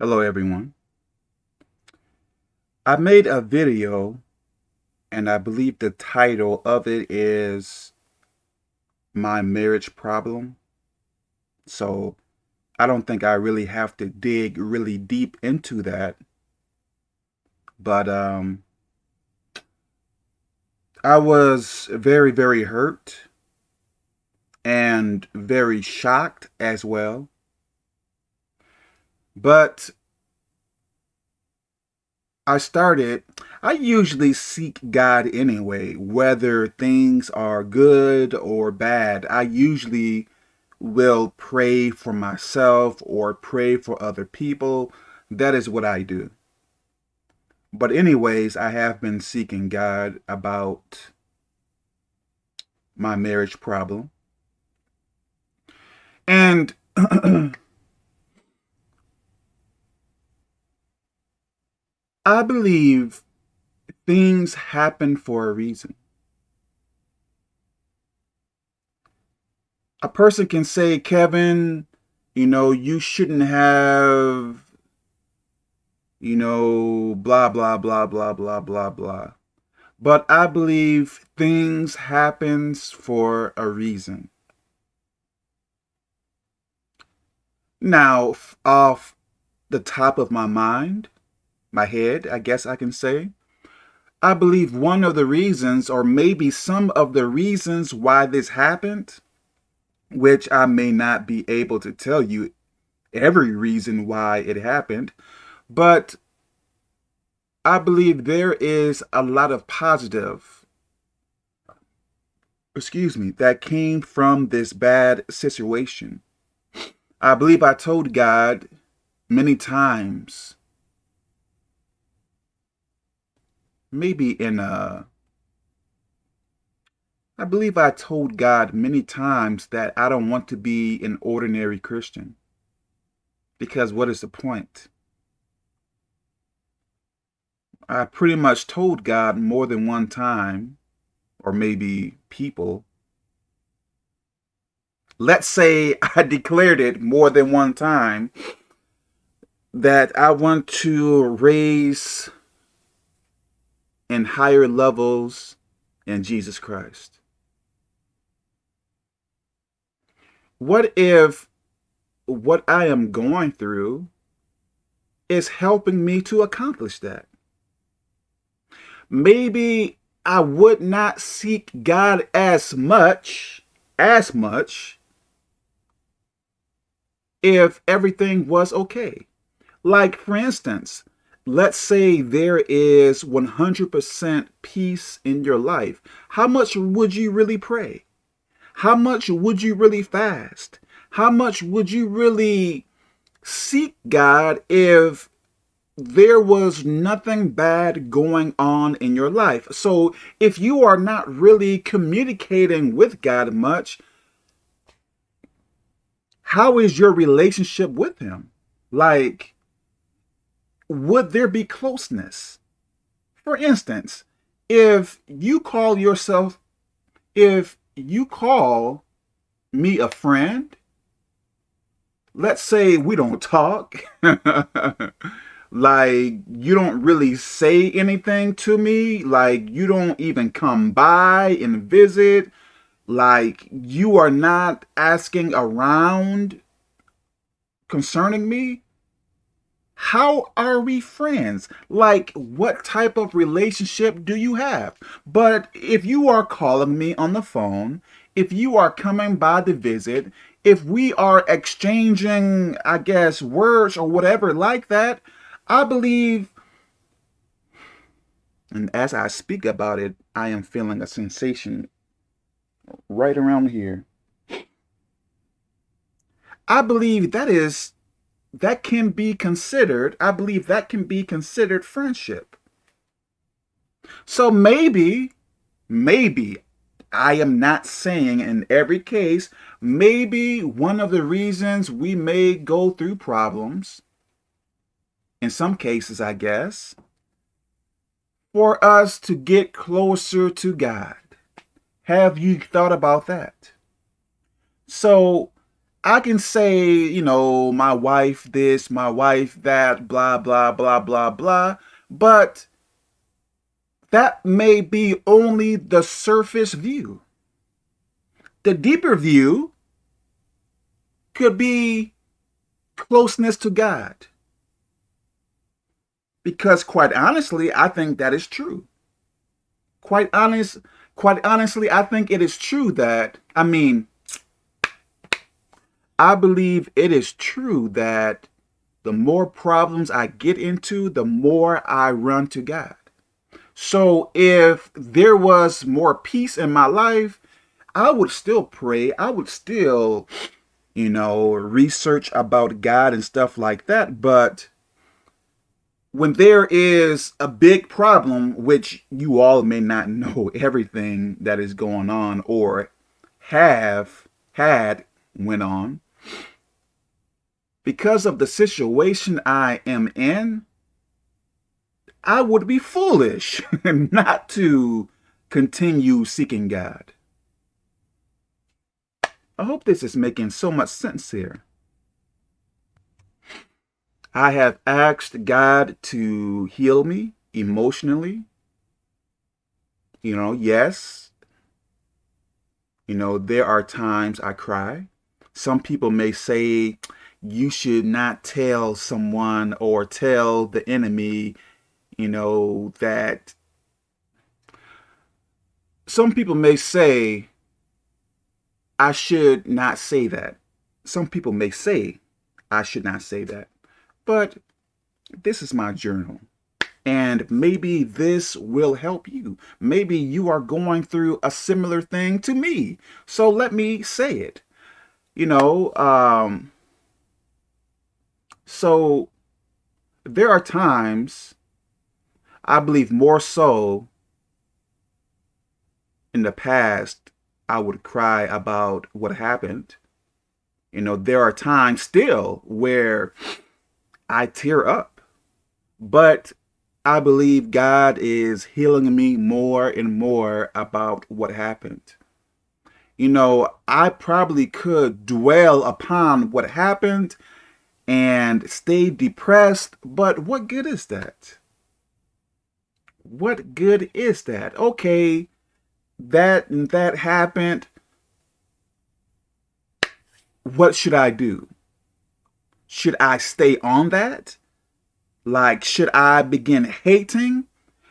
Hello everyone. I made a video and I believe the title of it is My Marriage Problem. So I don't think I really have to dig really deep into that. But um, I was very, very hurt and very shocked as well but I started, I usually seek God anyway, whether things are good or bad. I usually will pray for myself or pray for other people. That is what I do. But anyways, I have been seeking God about my marriage problem. And I believe things happen for a reason. A person can say, Kevin, you know, you shouldn't have, you know, blah, blah, blah, blah, blah, blah, blah. But I believe things happens for a reason. Now, off the top of my mind, my head, I guess I can say. I believe one of the reasons, or maybe some of the reasons why this happened, which I may not be able to tell you every reason why it happened, but I believe there is a lot of positive, excuse me, that came from this bad situation. I believe I told God many times maybe in a I believe I told God many times that I don't want to be an ordinary Christian. Because what is the point? I pretty much told God more than one time, or maybe people. Let's say I declared it more than one time that I want to raise and higher levels in Jesus Christ? What if what I am going through is helping me to accomplish that? Maybe I would not seek God as much, as much, if everything was okay. Like, for instance, let's say there is 100% peace in your life, how much would you really pray? How much would you really fast? How much would you really seek God if there was nothing bad going on in your life? So if you are not really communicating with God much, how is your relationship with him? Like, would there be closeness? For instance, if you call yourself, if you call me a friend, let's say we don't talk, like you don't really say anything to me, like you don't even come by and visit, like you are not asking around concerning me, how are we friends? Like, what type of relationship do you have? But if you are calling me on the phone, if you are coming by to visit, if we are exchanging, I guess, words or whatever like that, I believe, and as I speak about it, I am feeling a sensation right around here. I believe that is that can be considered, I believe that can be considered friendship. So maybe, maybe, I am not saying in every case, maybe one of the reasons we may go through problems, in some cases, I guess, for us to get closer to God. Have you thought about that? So I can say, you know, my wife this, my wife that, blah, blah, blah, blah, blah, but that may be only the surface view. The deeper view could be closeness to God. Because quite honestly, I think that is true. Quite honest, quite honestly, I think it is true that, I mean, I believe it is true that the more problems I get into, the more I run to God. So if there was more peace in my life, I would still pray. I would still, you know, research about God and stuff like that. But when there is a big problem, which you all may not know everything that is going on or have had went on, because of the situation I am in, I would be foolish not to continue seeking God. I hope this is making so much sense here. I have asked God to heal me emotionally. You know, yes. You know, there are times I cry. Some people may say, you should not tell someone or tell the enemy, you know, that some people may say, I should not say that. Some people may say, I should not say that. But this is my journal. And maybe this will help you. Maybe you are going through a similar thing to me. So let me say it. You know, um, so there are times, I believe more so in the past, I would cry about what happened. You know, there are times still where I tear up, but I believe God is healing me more and more about what happened. You know, I probably could dwell upon what happened and stay depressed, but what good is that? What good is that? Okay, that and that happened. What should I do? Should I stay on that? Like, should I begin hating?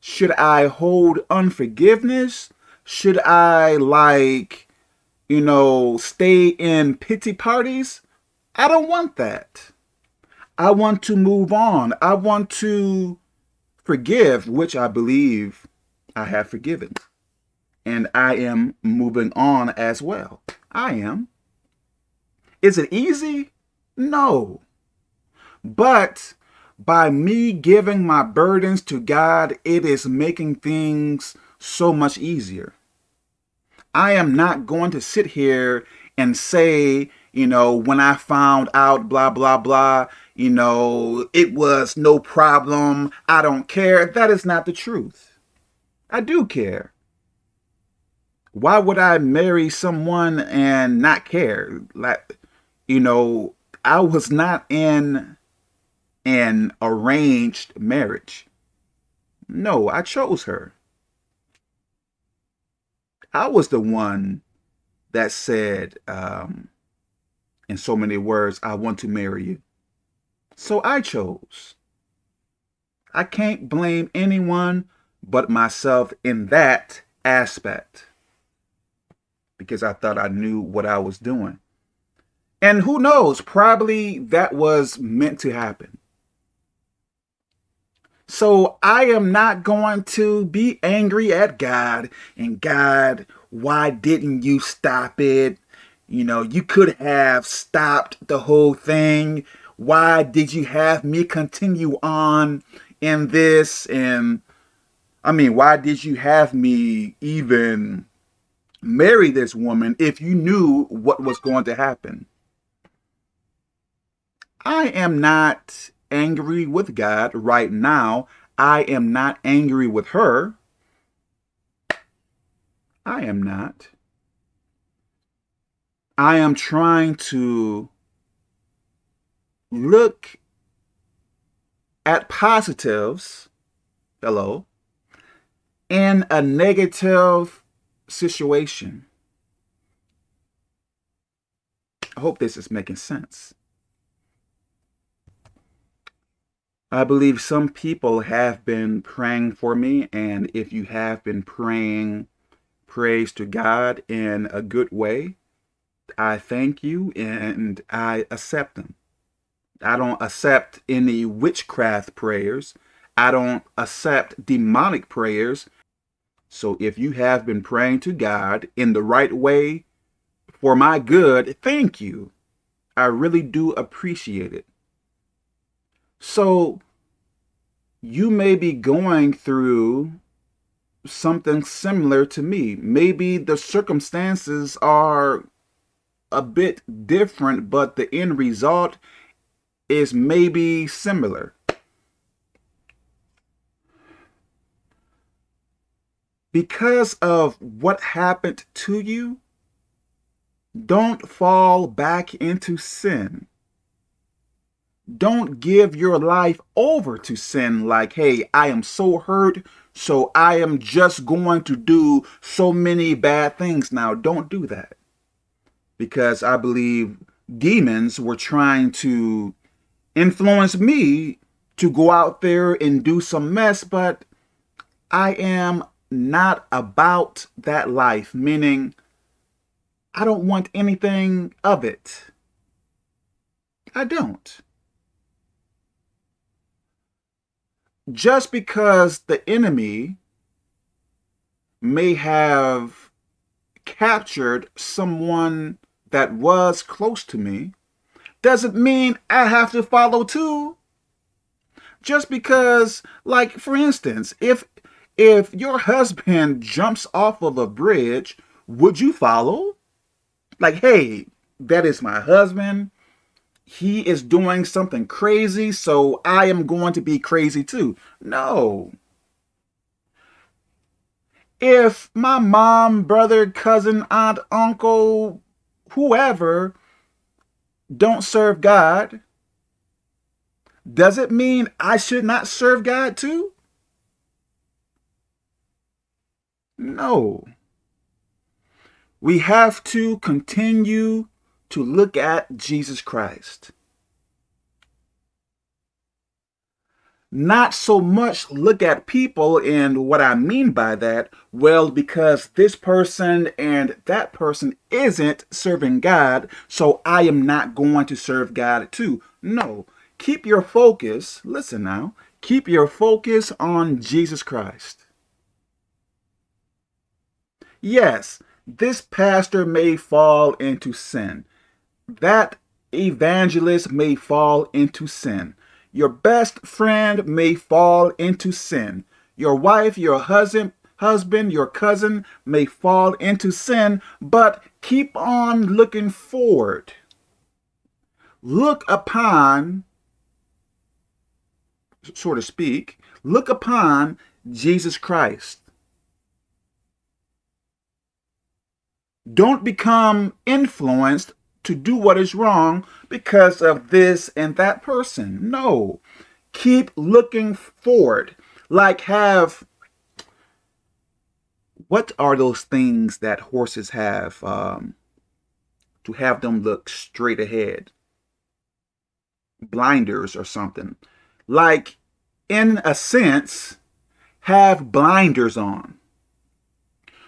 Should I hold unforgiveness? Should I, like, you know, stay in pity parties? I don't want that. I want to move on. I want to forgive, which I believe I have forgiven. And I am moving on as well. I am. Is it easy? No. But by me giving my burdens to God, it is making things so much easier. I am not going to sit here and say, you know, when I found out, blah, blah, blah, you know, it was no problem. I don't care. That is not the truth. I do care. Why would I marry someone and not care? Like, you know, I was not in an arranged marriage. No, I chose her. I was the one that said, um, in so many words, I want to marry you. So I chose. I can't blame anyone but myself in that aspect because I thought I knew what I was doing. And who knows, probably that was meant to happen. So I am not going to be angry at God and God, why didn't you stop it? You know, you could have stopped the whole thing. Why did you have me continue on in this? And I mean, why did you have me even marry this woman if you knew what was going to happen? I am not angry with God right now. I am not angry with her. I am not. I am trying to look at positives, hello, in a negative situation. I hope this is making sense. I believe some people have been praying for me, and if you have been praying praise to God in a good way, I thank you and I accept them. I don't accept any witchcraft prayers. I don't accept demonic prayers. So if you have been praying to God in the right way for my good, thank you. I really do appreciate it. So you may be going through something similar to me. Maybe the circumstances are a bit different, but the end result is maybe similar. Because of what happened to you, don't fall back into sin. Don't give your life over to sin like, hey, I am so hurt, so I am just going to do so many bad things now. Don't do that. Because I believe demons were trying to influence me to go out there and do some mess, but I am not about that life, meaning I don't want anything of it. I don't. Just because the enemy may have captured someone that was close to me doesn't mean I have to follow too. Just because, like, for instance, if if your husband jumps off of a bridge, would you follow? Like, hey, that is my husband. He is doing something crazy, so I am going to be crazy too. No. If my mom, brother, cousin, aunt, uncle, whoever don't serve God, does it mean I should not serve God too? No. We have to continue to look at Jesus Christ. Not so much look at people and what I mean by that, well, because this person and that person isn't serving God, so I am not going to serve God too. No, keep your focus, listen now, keep your focus on Jesus Christ. Yes, this pastor may fall into sin. That evangelist may fall into sin. Your best friend may fall into sin. Your wife, your husband, husband, your cousin may fall into sin, but keep on looking forward. Look upon, so to speak, look upon Jesus Christ. Don't become influenced to do what is wrong because of this and that person. No. Keep looking forward. Like have, what are those things that horses have um, to have them look straight ahead? Blinders or something. Like, in a sense, have blinders on.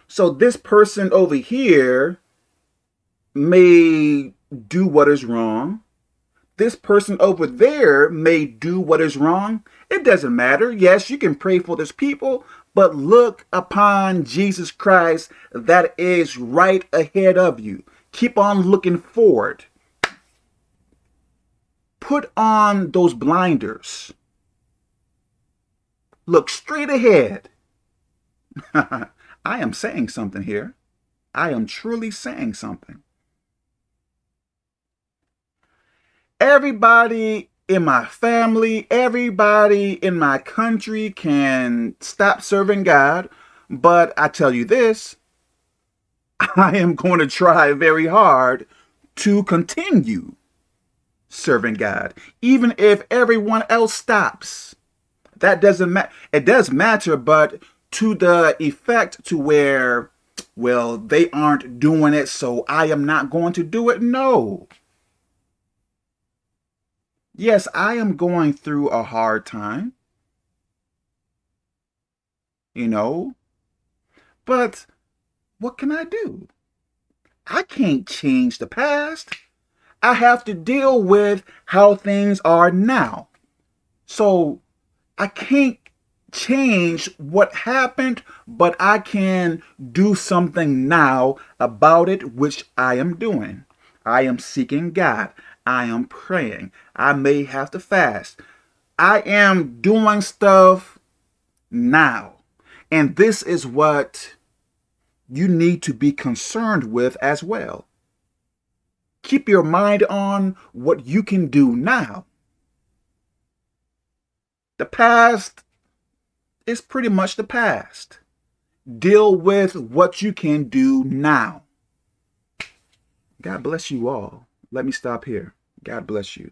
So this person over here may do what is wrong. This person over there may do what is wrong. It doesn't matter. Yes, you can pray for this people, but look upon Jesus Christ that is right ahead of you. Keep on looking forward. Put on those blinders. Look straight ahead. I am saying something here. I am truly saying something. Everybody in my family, everybody in my country can stop serving God. But I tell you this, I am going to try very hard to continue serving God, even if everyone else stops. That doesn't matter. It does matter, but to the effect to where, well, they aren't doing it, so I am not going to do it. No. Yes, I am going through a hard time. You know, but what can I do? I can't change the past. I have to deal with how things are now. So I can't change what happened, but I can do something now about it, which I am doing. I am seeking God. I am praying. I may have to fast. I am doing stuff now. And this is what you need to be concerned with as well. Keep your mind on what you can do now. The past is pretty much the past. Deal with what you can do now. God bless you all. Let me stop here. God bless you.